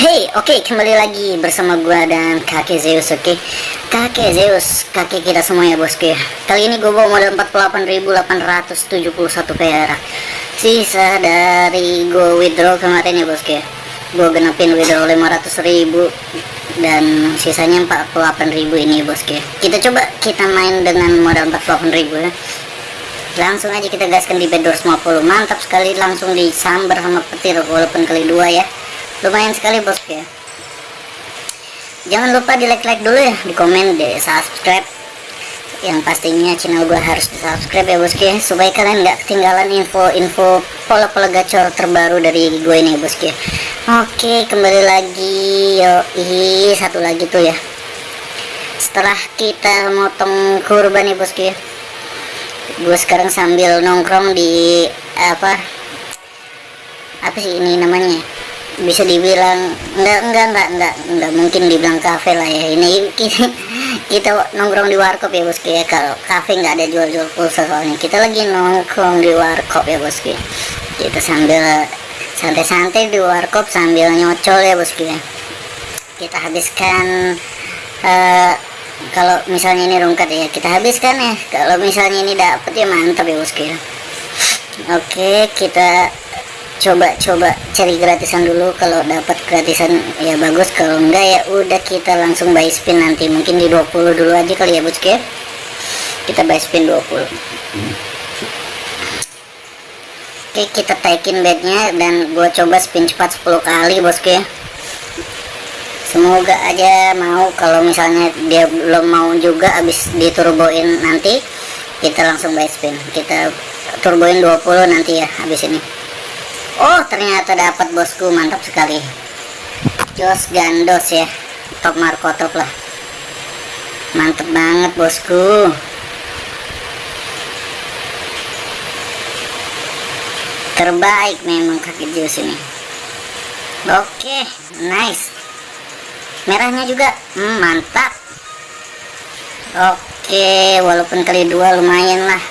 Hey, oke okay, kembali lagi bersama gua dan kakek Zeus, oke? Okay? Kakek Zeus, kakek kita semua ya bosku ya. Kali ini gue bawa modal 48.871 perak. Sisa dari gue withdraw kemarin ya bosku ya. Gue genepin withdraw 500.000 Dan sisanya 48.000 ini ya bosku ya. Kita coba kita main dengan modal 48.000 ya. Langsung aja kita gaskan di bed 250 Mantap sekali langsung disambar sama petir walaupun kali dua ya lumayan sekali bos ya jangan lupa di like like dulu ya di komen di subscribe yang pastinya channel gue harus di subscribe ya bosku ya supaya kalian nggak ketinggalan info-info pola-pola gacor terbaru dari gue ini bosku ya oke kembali lagi yo ih satu lagi tuh ya. Setelah kita motong kurban nih bosku ya gue sekarang sambil nongkrong di apa apa sih ini namanya bisa dibilang enggak enggak enggak enggak enggak mungkin dibilang kafe lah ya. Ini kita, nongkrong di warkop ya bosku ya. Kalau kafe nggak ada jual-jual pulsa soalnya. Kita lagi nongkrong di warkop ya bosku kita sambil santai-santai di warkop sambil nyocol ya bosku ya. Kita habiskan uh, kalau misalnya ini rungkat ya kita habiskan ya. Kalau misalnya ini dapat ya mantap ya bosku ya. Oke kita coba-coba cari gratisan dulu. Kalau dapat gratisan ya bagus. Kalau enggak ya udah kita langsung buy spin nanti. Mungkin di 20 dulu aja kali ya bosku kita buy spin 20 oke kita taikin bednya dan gua coba spin cepat 10 kali bosku ya semoga aja mau. Kalau misalnya dia belum mau juga habis diturboin nanti kita langsung buy spin. Kita turboin 20 nanti ya habis ini Oh ternyata dapat bosku. Mantap sekali. Jos gandos ya. Top Marco top lah. Mantap banget bosku. Terbaik memang kaki Jos ini. Oke nice. Merahnya juga. Hmm, mantap. Oke walaupun kali dua lumayan lah.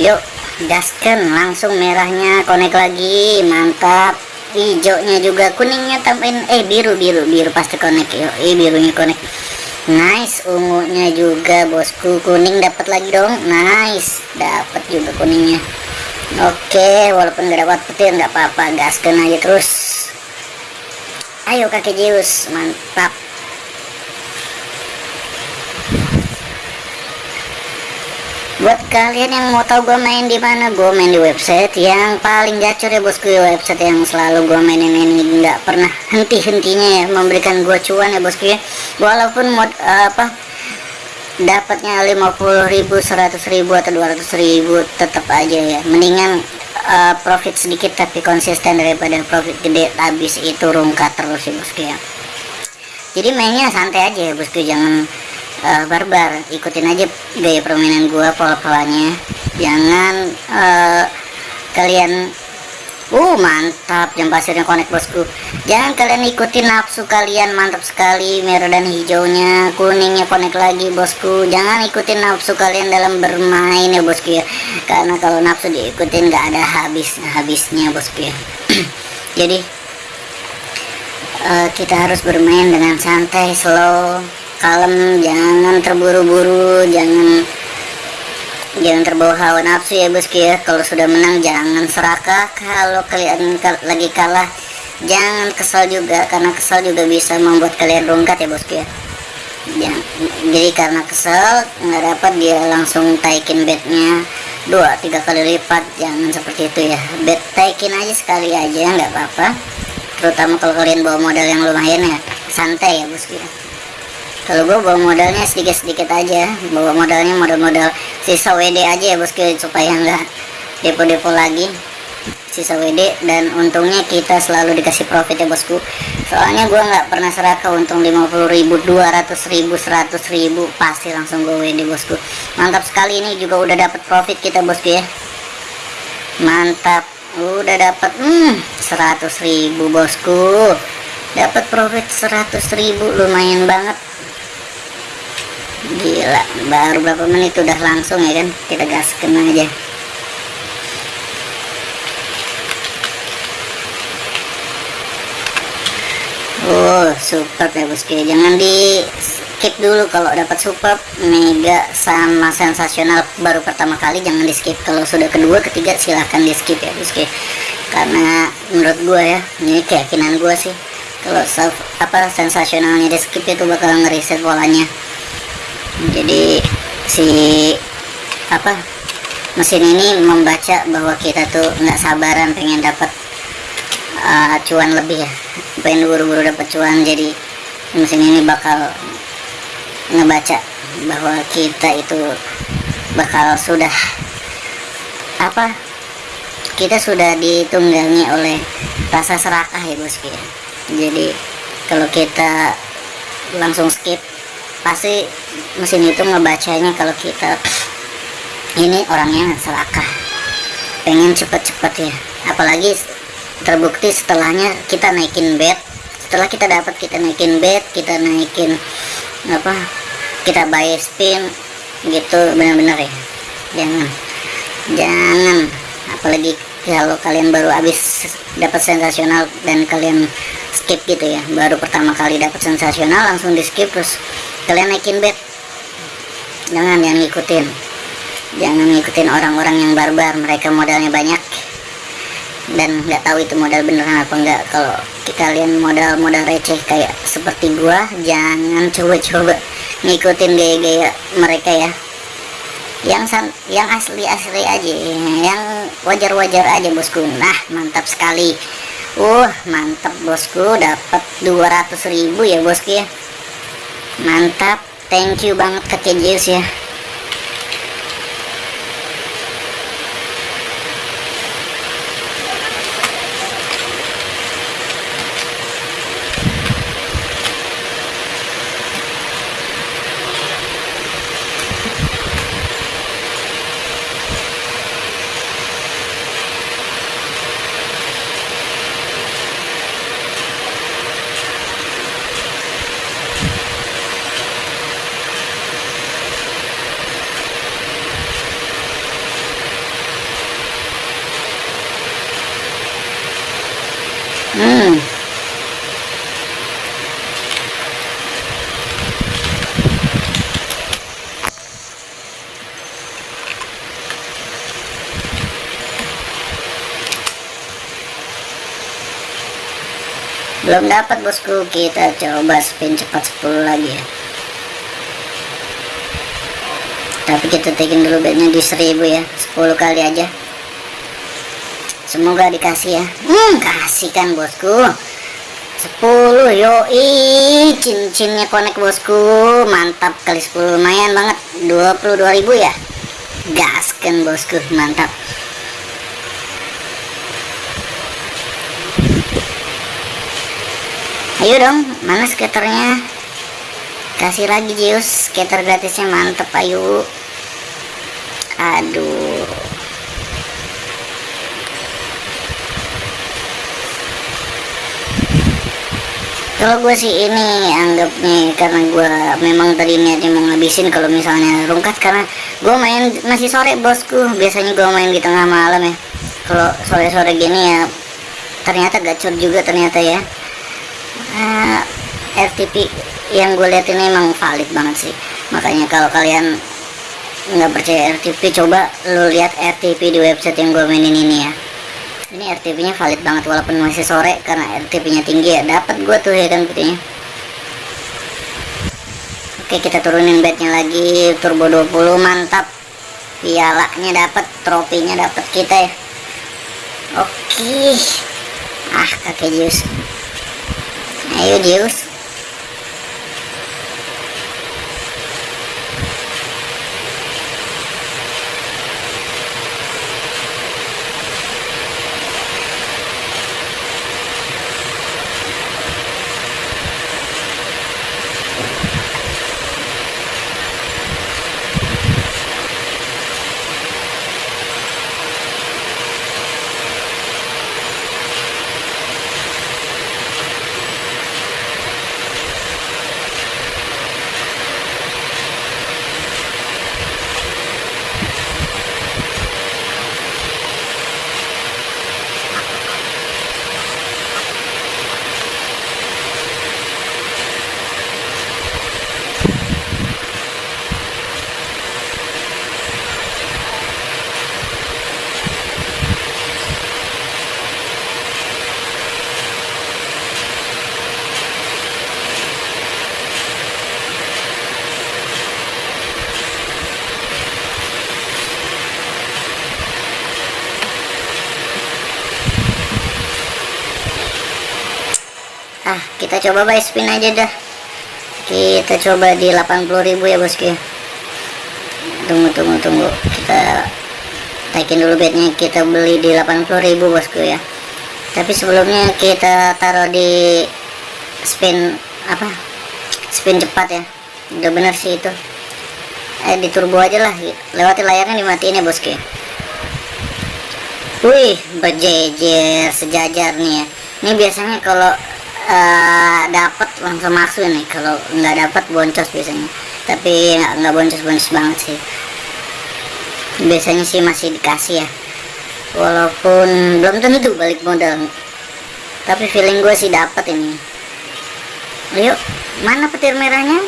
Yuk gaskan langsung merahnya konek lagi mantap. Hijaunya juga kuningnya tambahin eh biru biru biru pasti konek yuk eh birunya konek. Nice ungunya juga bosku kuning dapat lagi dong nice dapat juga kuningnya. Oke walaupun gak dapat petir nggak apa-apa gaskan aja terus. Ayo kakek Zeus mantap buat kalian yang mau tahu gue main di mana gue main di website yang paling gacor ya bosku. Ya website yang selalu gue mainin ini nggak pernah henti-hentinya ya memberikan gue cuan ya bosku ya. Walaupun mod uh, apa dapatnya 50.000 100.000 atau 200.000 tetap aja ya. Mendingan uh, profit sedikit tapi konsisten daripada profit gede. Habis itu rungkat terus ya bosku ya. Jadi mainnya santai aja ya bosku. Jangan uh, barbar ikutin aja gaya permainan gua pola-polanya. Jangan uh, kalian uh mantap jam pasirnya konek bosku. Jangan kalian ikutin nafsu kalian mantap sekali merah dan hijaunya kuningnya konek lagi bosku. Jangan ikutin nafsu kalian dalam bermain ya bosku ya. Karena kalau nafsu diikutin nggak ada habis habisnya bosku ya. Jadi uh, kita harus bermain dengan santai slow kalem jangan terburu-buru jangan jangan terbawa hawa nafsu ya bosku ya kalau sudah menang jangan serakah kalau kalian lagi kalah jangan kesal juga karena kesal juga bisa membuat kalian rungkat ya bosku ya jadi karena kesel nggak dapat dia langsung taikin bednya dua tiga kali lipat. Jangan seperti itu ya. Bed taikin aja sekali aja nggak apa-apa. Terutama kalau kalian bawa modal yang lumayan ya. Santai ya bosku ya kalau gue bawa modalnya sedikit-sedikit aja. Bawa modalnya modal-modal sisa WD aja ya bosku supaya nggak depo-depo lagi. Sisa WD dan untungnya kita selalu dikasih profit ya bosku. Soalnya gue nggak pernah serakah untung 50 ribu 200 ribu 100 ribu pasti langsung gue WD bosku. Mantap sekali ini juga udah dapat profit kita bosku ya. Mantap. Udah dapat hmm 100 ribu bosku. Dapat profit 100 ribu lumayan banget gila baru berapa menit udah langsung ya kan kita gaskan aja Oh, super ya bosku. Jangan di skip dulu kalau dapat super mega sama sensasional baru pertama kali jangan di skip. Kalau sudah kedua, ketiga silahkan di skip ya bosku. Karena menurut gua ya, ini keyakinan gua sih. Kalau apa sensasionalnya di skip itu bakal ngeriset polanya. Jadi si apa mesin ini membaca bahwa kita tuh nggak sabaran pengen dapat uh, cuan lebih ya. Pengen buru-buru dapat cuan jadi mesin ini bakal ngebaca bahwa kita itu bakal sudah apa kita sudah ditunggangi oleh rasa serakah ya bosku ya jadi kalau kita langsung skip pasti mesin itu ngebacanya kalau kita ini orangnya serakah pengen cepet-cepet ya. Apalagi terbukti setelahnya kita naikin bed. Setelah kita dapat kita naikin bed kita naikin apa kita buy spin gitu benar-benar ya. Jangan jangan. Apalagi kalau kalian baru habis dapat sensasional dan kalian skip gitu ya. Baru pertama kali dapat sensasional langsung di skip terus kalian naikin bed. Jangan jangan ngikutin. Jangan ngikutin orang-orang yang barbar. Mereka modalnya banyak. Dan nggak tahu itu modal beneran apa enggak kalau kalian modal-modal receh kayak seperti gua jangan coba-coba ngikutin gaya-gaya mereka ya. Yang san yang asli-asli aja. Yang wajar-wajar aja bosku. Nah mantap sekali. Uh mantap bosku. Dapat 200.000 ya bosku ya mantap. Thank you banget ke Kejius ya Belum dapat bosku, kita coba spin cepat 10 lagi ya. Tapi kita tekin dulu bednya di 1000 ya, 10 kali aja. Semoga dikasih ya. Hmm kasih kan bosku. 10 yoi. Cincinnya konek bosku. Mantap kali 10 lumayan banget. 22.000 ya. Gas kan bosku. Mantap ayo dong mana skaternya? Kasih lagi Jius skater gratisnya mantep ayo. Aduh. Kalau gue sih ini anggapnya karena gue memang tadi niatnya mau ngabisin kalau misalnya rungkat karena gue main masih sore bosku. Biasanya gue main di tengah malam ya. Kalau sore-sore gini ya ternyata gacor juga ternyata ya uh, ah, RTP yang gue lihat ini emang valid banget sih. Makanya kalau kalian nggak percaya RTP coba lu lihat RTP di website yang gue mainin ini ya. Ini RTP nya valid banget walaupun masih sore karena RTP nya tinggi ya. Dapat gue tuh ya kan putihnya? Oke kita turunin bednya lagi. Turbo 20 mantap. Pialanya dapat trofinya dapat kita ya. Oke. Ah kakek Zeus ayo Zeus ah kita coba buy spin aja dah. Kita coba di 80.000 ya bosku tunggu tunggu tunggu. Kita taikin dulu bednya. Kita beli di 80.000 bosku ya. Tapi sebelumnya kita taruh di spin apa? Spin cepat ya. Udah bener sih itu. Eh di turbo aja lah. Lewati layarnya dimatiin ya bosku. Wih, berjejer sejajar nih ya. Ini biasanya kalau uh, dapat langsung masuk nih. Kalau nggak dapat boncos biasanya. Tapi nggak boncos-boncos banget sih. Biasanya sih masih dikasih ya. Walaupun belum tentu balik modal. Tapi feeling gue sih dapat ini. Ayo, mana petir merahnya?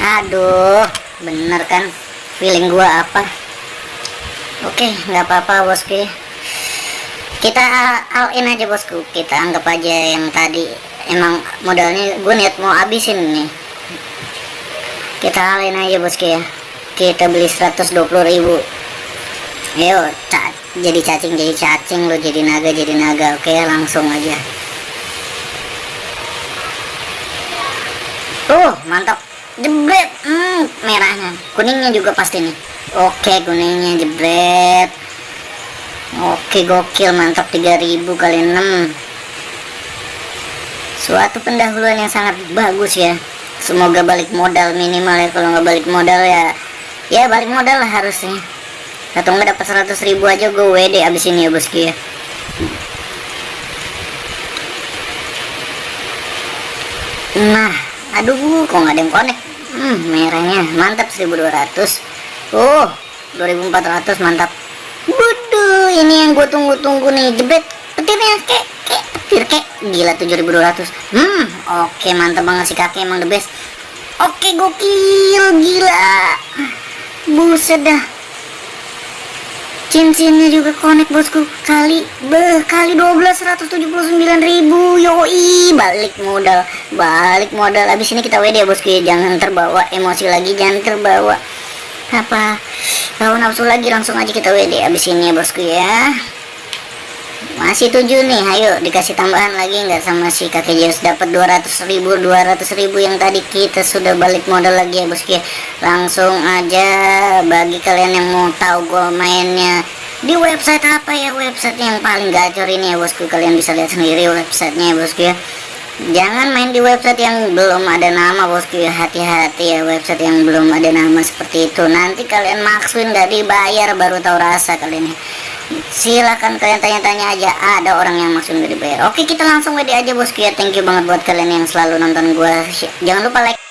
Aduh bener kan? Feeling gua apa? Oke nggak apa-apa bosku. Kita all in aja bosku. Kita anggap aja yang tadi. Emang modalnya gue niat mau habisin nih. Kita all in aja bosku ya. Kita beli 120 ribu. Ayo jadi cacing jadi cacing lo jadi naga jadi naga. Oke langsung aja. Tuh mantap jebret. Hmm, merahnya. Kuningnya juga pasti nih. Oke kuningnya jebret. Oke gokil mantap 3000 kali 6 suatu pendahuluan yang sangat bagus ya. Semoga balik modal minimal ya. Kalau nggak balik modal ya ya balik modal lah harusnya. Atau nggak dapat 100 ribu aja gue WD abis ini ya bosku ya nah aduh kok nggak ada yang connect hmm, merahnya. Mantap 1200 oh 2400 mantap. Waduh, ini yang gue tunggu-tunggu nih. Jebret petirnya kek kek. Petir kek. Gila 7200 hmm oke okay, mantap banget si kakek. Emang the best. Oke okay, gokil gila. Buset dah cincinnya juga connect bosku. Kali beh kali 12 179 ribu. Yoi balik modal. Balik modal. Abis ini kita WD ya bosku jangan terbawa emosi lagi jangan terbawa apa tahu nafsu lagi. Langsung aja kita WD abis ini ya bosku ya masih tujuh nih ayo dikasih tambahan lagi nggak sama si kakek Zeus? Dapat 200 ribu 200 ribu yang tadi kita sudah balik modal lagi ya bosku langsung aja bagi kalian yang mau tahu gue mainnya di website apa ya? Website yang paling gacor ini ya bosku. Kalian bisa lihat sendiri websitenya ya bosku ya. Jangan main di website yang belum ada nama bosku ya. Hati-hati ya website yang belum ada nama seperti itu. Nanti kalian maksuin gak dibayar baru tahu rasa kalian ya silahkan kalian tanya-tanya aja ada orang yang maksud gak dibayar. Oke kita langsung WD aja bosku ya thank you banget buat kalian yang selalu nonton gue jangan lupa like